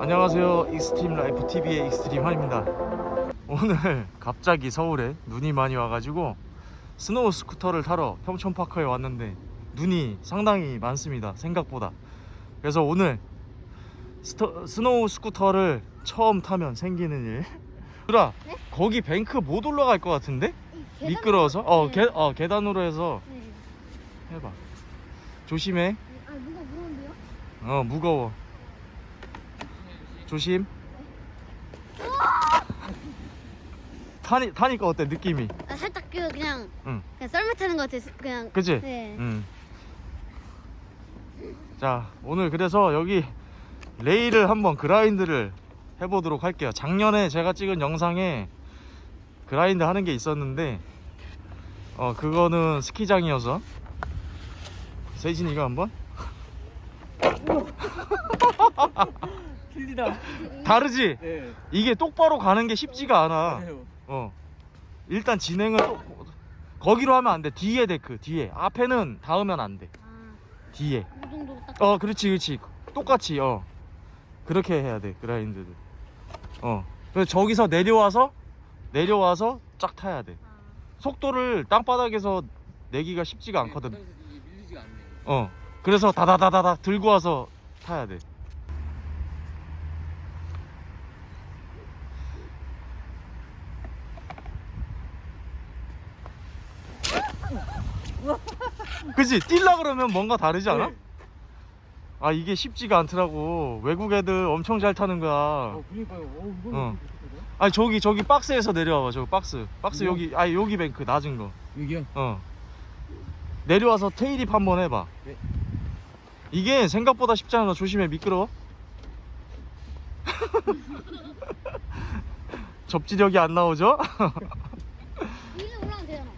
안녕하세요 익스트림 라이프 TV의 익스트림 한입니다 오늘 갑자기 서울에 눈이 많이 와가지고 snow scooter를 타러 평촌파크에 왔는데 눈이 상당히 많습니다 생각보다 그래서 오늘 스터, snow scooter를 처음 타면 생기는 일 유라 네? 거기 bank 못 올라갈 것 같은데? 계단- 미끄러워서? 어, 네. 계, 어 계단으로 해서 네. 해봐 조심해 아 무거운데요? 어 무거워 조심 타니, 타니까 어때 느낌이 아 살짝 그 그냥 응 그냥 썰매 타는 것 같아. 그냥 그치? 네. 응. 자 오늘 그래서 여기 레일을 한번 그라인드를 해보도록 할게요 작년에 제가 찍은 영상에 그라인드 하는 게 있었는데 어 그거는 스키장이어서 세진이가 한번 틀리다. 다르지? 네. 이게 똑바로 가는 게 쉽지가 않아. 맞아요. 어. 일단 진행을 또 거기로 하면 안 돼. 뒤에 데크 뒤에. 앞에는 닿으면 안 돼. 아, 뒤에. 이 정도로 딱. 어 그렇지 그렇지. 똑같이 어. 그렇게 해야 돼 그라인드를. 어. 그래서 저기서 내려와서 내려와서 쫙 타야 돼. 아, 속도를 땅바닥에서 내기가 쉽지가 않거든. 네, 이게 밀리지가 않네. 어. 그래서 다다다다다 들고 와서 타야 돼 그치 뛸라 그러면 뭔가 다르지 않아? 네. 아 이게 쉽지가 않더라고 외국 애들 엄청 잘 타는 거야 어, 그러니까요. 어, 이거는 어. 아니 저기 저기 박스에서 내려와봐 저기 박스 박스 이거? 여기 아니 여기 뱅크 낮은 거 여기요? 어. 내려와서 테일입 한번 해봐. 네. 이게 생각보다 쉽지 않아. 조심해 미끄러워. 접지력이 안 나오죠? 위로 올라가면 되잖아.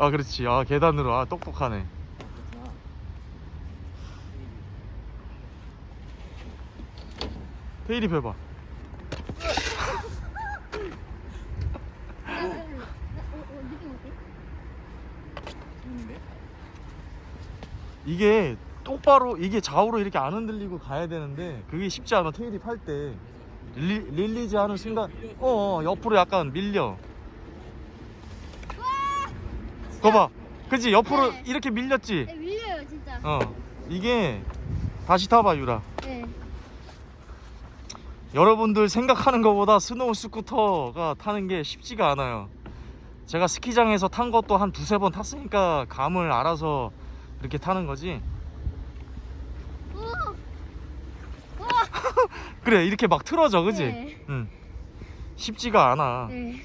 아 그렇지. 아 계단으로. 아 똑똑하네. 어때? 재밌는데? 이게 똑바로 이게 좌우로 이렇게 안 흔들리고 가야 되는데 그게 쉽지 않아. tailwhip 할 때. 릴리, release 하는 순간 어, 어 옆으로 약간 밀려. 거봐. 그치? 옆으로 네. 이렇게 밀렸지? 네, 밀려요 진짜. 어. 이게 다시 타봐 유라. 네. 여러분들 생각하는 것보다 snow scooter가 타는 게 쉽지가 않아요. 제가 스키장에서 탄 것도 한 두세 번 탔으니까 감을 알아서 이렇게 타는 거지? 그래 이렇게 막 틀어져 그지? 네. 응. 쉽지가 않아. 네.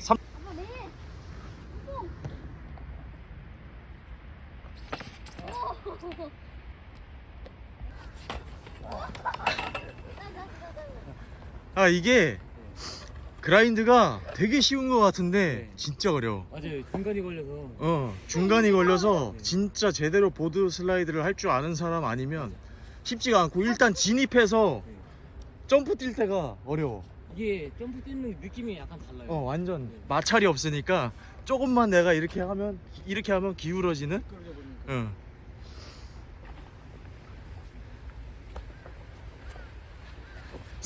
아 이게 그라인드가 되게 쉬운 것 같은데 네. 진짜 어려워 맞아요. 중간이 걸려서. 어 중간이 걸려서 진짜 제대로 보드 슬라이드를 할 줄 아는 사람 아니면 쉽지가 않고 일단 진입해서 네. 점프 뛸 때가 어려워 이게 점프 뛰는 느낌이 약간 달라요. 어 완전 네. 마찰이 없으니까 조금만 내가 이렇게 하면 이렇게 하면 기울어지는. 응.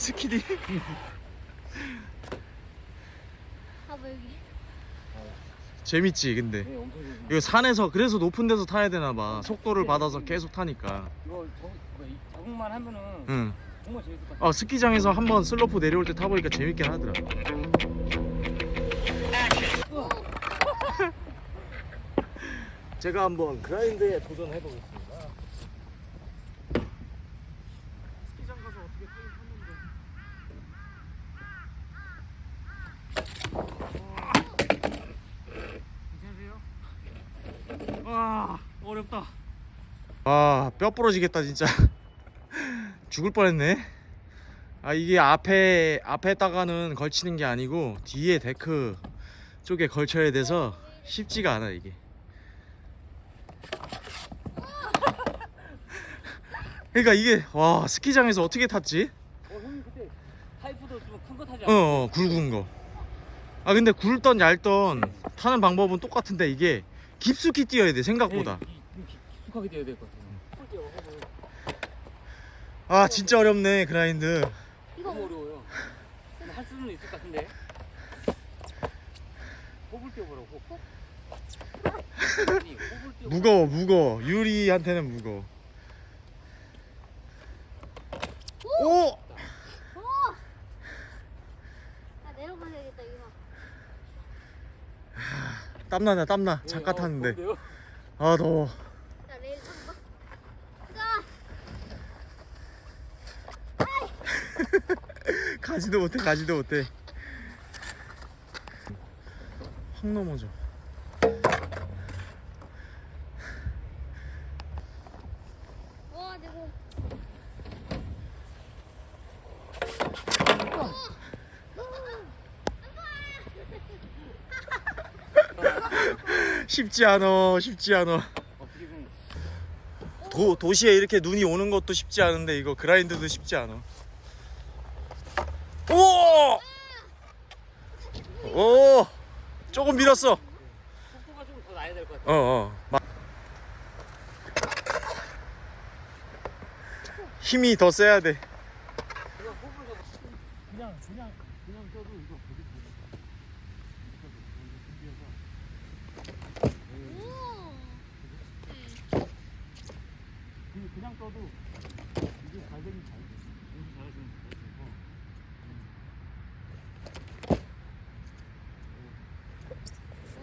스키디 아빠 여기. 재밌지 근데 네, 엄청. 이거 산에서 그래서 높은 데서 타야 되나 봐 속도를 받아서 계속 타니까 이거 저, 뭐, 이 적응만 하면은 응. 정말 재밌을 것 같아요. 어 스키장에서 한번 슬로프 내려올 때 타보니까 재밌긴 하더라 제가 한번 그라인드에 도전해보겠습니다 스키장 가서 어떻게 타긴 탔는데 괜찮으세요? 아 어렵다 아 뼈 부러지겠다 진짜 죽을 뻔했네 아 이게 앞에 앞에다가는 걸치는 게 아니고 뒤에 데크 쪽에 걸쳐야 돼서 쉽지가 않아 이게 그러니까 이게 와 스키장에서 어떻게 탔지? 어, 형님 그때 파이프도 좀 큰 거 타지 어, 않았어요? 어 굵은 거. 아 근데 굵던 얇던 타는 방법은 똑같은데 이게 깊숙이 뛰어야 돼 생각보다. 네, 이- 이- 깊숙하게 뛰어야 될 것 같아요. 아 진짜 어렵네 그라인드. 이거 어려워요. 할 수는 있을 것 같은데. 호불 뛰어보라고. 호. 아니, 호불 뛰어. 무거워 무거워 유리한테는 무거워 오! 어! 나 내려가야겠다 이거. 땀나냐 땀나. 잠깐 탔는데. 요. 아 더워. 가지도 못해 가지도 못해. 확 넘어져 와 내고. 쉽지 않아 쉽지 않아 도, 도시에 이렇게 눈이 오는 것도 쉽지 않은데 이거 그라인드도 쉽지 않아 오! 오! 조금 밀었어 속도가 좀 더 나야 될 것 같아. 어어 힘이 더 세야 돼 이거 호불 가 그냥 그냥 그냥 떠도 이거 보기 오. 그냥 떠도 이게 잘 되긴 잘 돼. 연습 잘하시면 잘하시고.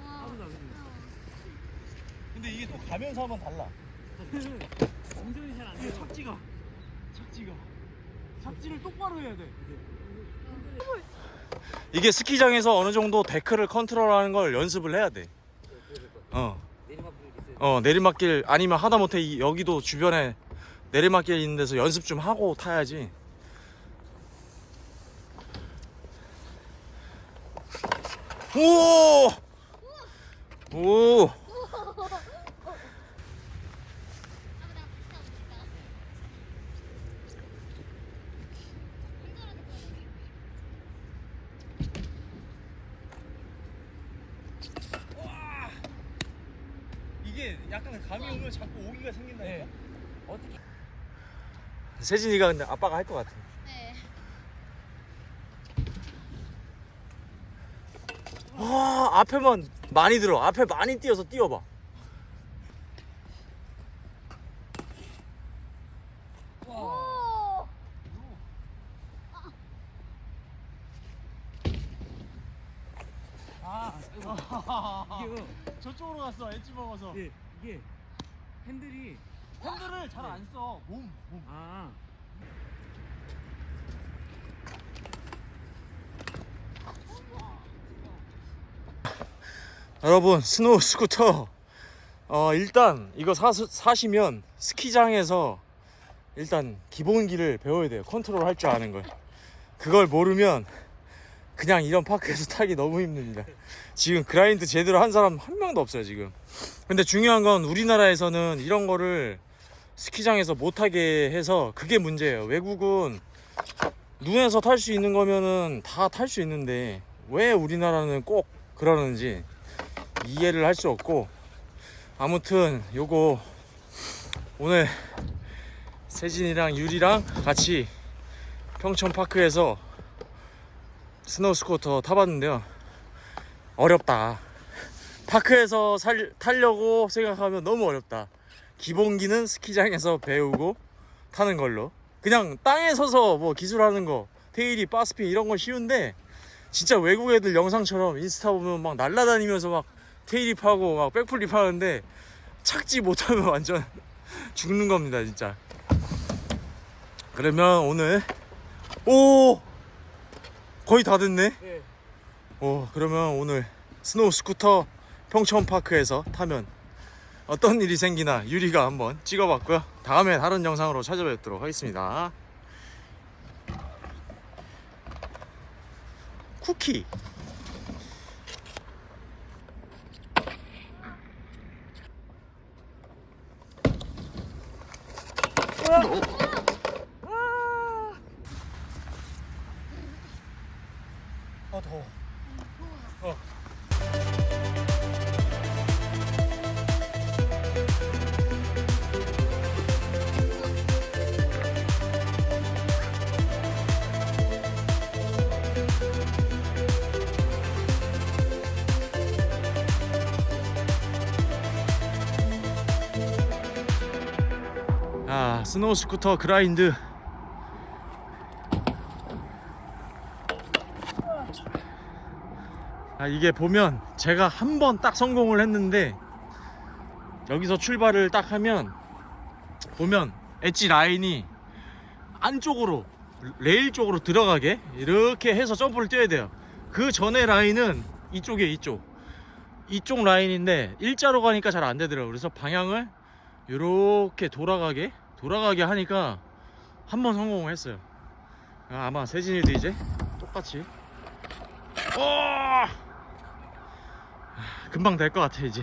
와. 근데 이게 또 가면서 하면 달라 운전이 잘안 돼요. 착지가 착지가 착지를 똑바로 해야 돼 이게 스키장에서 어느 정도 데크를 컨트롤하는 걸 연습을 해야 돼 어. 불 있어요. 어 내리막길 아니면 하다못해 이- 여기도 주변에 내리막길 있는 데서 연습 좀 하고 타야지 오! 오! 이게 약간 감이 오면 자꾸 오기가. 어떻게 세진이가 근데 아빠가 할 것 같아. 네. 와 앞에만 많이 들어. 앞에 많이 뛰어서 뛰어봐. 오. 아 저쪽으로 갔어. 엣지 먹어서. 이게 이게 핸들이 핸들을 잘 안 써. 몸, 몸. 아. 여러분 snow scooter. 어 일단 이거 사, 사시면 스키장에서 일단 기본기를 배워야 돼요. 컨트롤 할 줄 아는 걸. 그걸 모르면 그냥 이런 파크에서 타기 너무 힘듭니다. 지금 그라인드 제대로 한 사람 한 명도 없어요 지금. 근데 중요한 건 우리나라에서는 이런 거를 스키장에서 못하게 해서 그게 문제예요. 외국은 눈에서 탈 수 있는 거면은 다 탈 수 있는데 왜 우리나라는 꼭 그러는지 이해를 할 수 없고 아무튼 요거 오늘 세진이랑 유리랑 같이 평촌파크에서 snow scooter 타봤는데요. 어렵다. park에서 살, 타려고 생각하면 너무 어렵다 기본기는 스키장에서 배우고 타는 걸로. 그냥 땅에 서서 뭐 기술하는 거 tailwhip barspin 이런 건 쉬운데 진짜 외국 애들 영상처럼 인스타 보면 막 날라다니면서 막 tailwhip 하고 막 backflip 하는데 착지 못하면 완전 죽는 겁니다 진짜. 그러면 오늘 오! 거의 다 됐네? 네. 오 그러면 오늘 snow scooter 평촌파크에서 타면 어떤 일이 생기나 유리가 한번 찍어봤고요. 다음에 다른 영상으로 찾아뵙도록 하겠습니다. 쿠키 snow scooter grind. 아 이게 보면 제가 한 번 딱 성공을 했는데 여기서 출발을 딱 하면 보면 엣지 라인이 안쪽으로 레일 쪽으로 들어가게 이렇게 해서 점프를 뛰어야 돼요. 그 전에 라인은 이쪽에 이쪽. 이쪽 라인인데 일자로 가니까 잘 안 되더라고요. 그래서 방향을 이렇게 돌아가게 돌아가게 하니까 한 번 성공을 했어요. 아, 아마 세진이도 이제 똑같이. 어! 금방 될 것 같아 이제